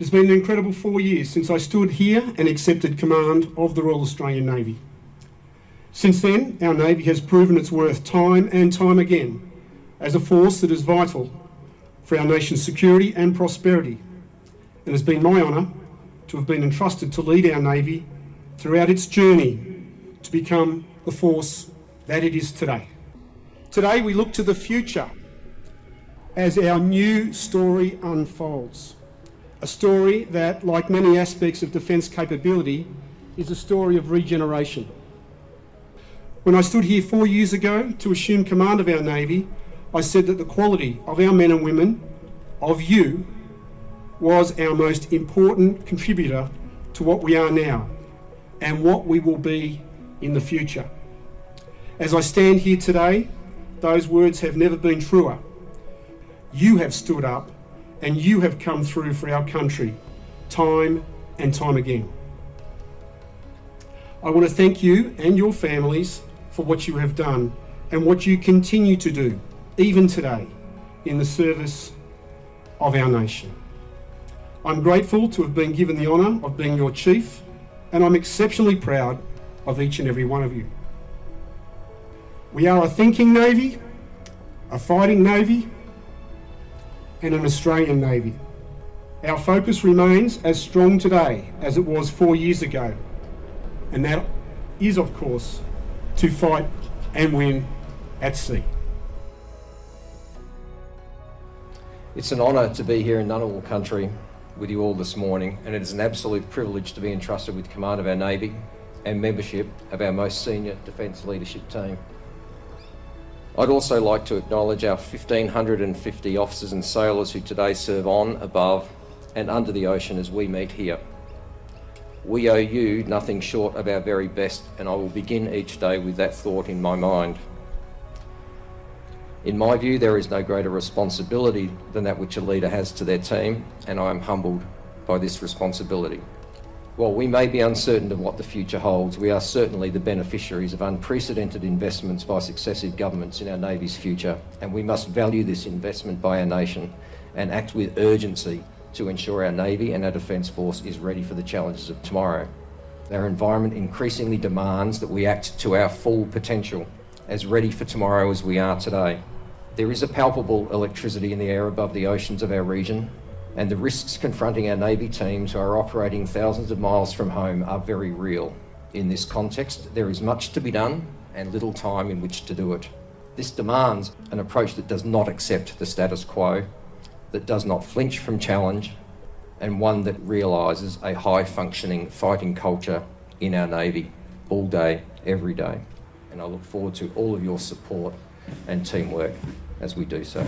It's been an incredible four years since I stood here and accepted command of the Royal Australian Navy. Since then, our Navy has proven its worth time and time again as a force that is vital for our nation's security and prosperity. And it's been my honour to have been entrusted to lead our Navy throughout its journey to become the force that it is today. Today we look to the future as our new story unfolds. A story that, like many aspects of defence capability, is a story of regeneration. When I stood here four years ago to assume command of our Navy, I said that the quality of our men and women, of you, was our most important contributor to what we are now and what we will be in the future. As I stand here today, those words have never been truer. You have stood up and you have come through for our country time and time again. I want to thank you and your families for what you have done and what you continue to do, even today, in the service of our nation. I'm grateful to have been given the honour of being your chief and I'm exceptionally proud of each and every one of you. We are a thinking Navy, a fighting Navy and an Australian Navy. Our focus remains as strong today as it was four years ago and that is of course to fight and win at sea. It's an honour to be here in Ngunnawal country with you all this morning and it is an absolute privilege to be entrusted with command of our Navy and membership of our most senior defence leadership team. I'd also like to acknowledge our 1,550 officers and sailors who today serve on, above and under the ocean as we meet here. We owe you nothing short of our very best, and I will begin each day with that thought in my mind. In my view, there is no greater responsibility than that which a leader has to their team, and I am humbled by this responsibility. While we may be uncertain of what the future holds, we are certainly the beneficiaries of unprecedented investments by successive governments in our Navy's future, and we must value this investment by our nation and act with urgency to ensure our Navy and our Defence Force is ready for the challenges of tomorrow. Our environment increasingly demands that we act to our full potential, as ready for tomorrow as we are today. There is a palpable electricity in the air above the oceans of our region, and the risks confronting our Navy teams who are operating thousands of miles from home are very real. In this context, there is much to be done and little time in which to do it. This demands an approach that does not accept the status quo that does not flinch from challenge and one that realises a high functioning fighting culture in our Navy all day, every day. And I look forward to all of your support and teamwork as we do so.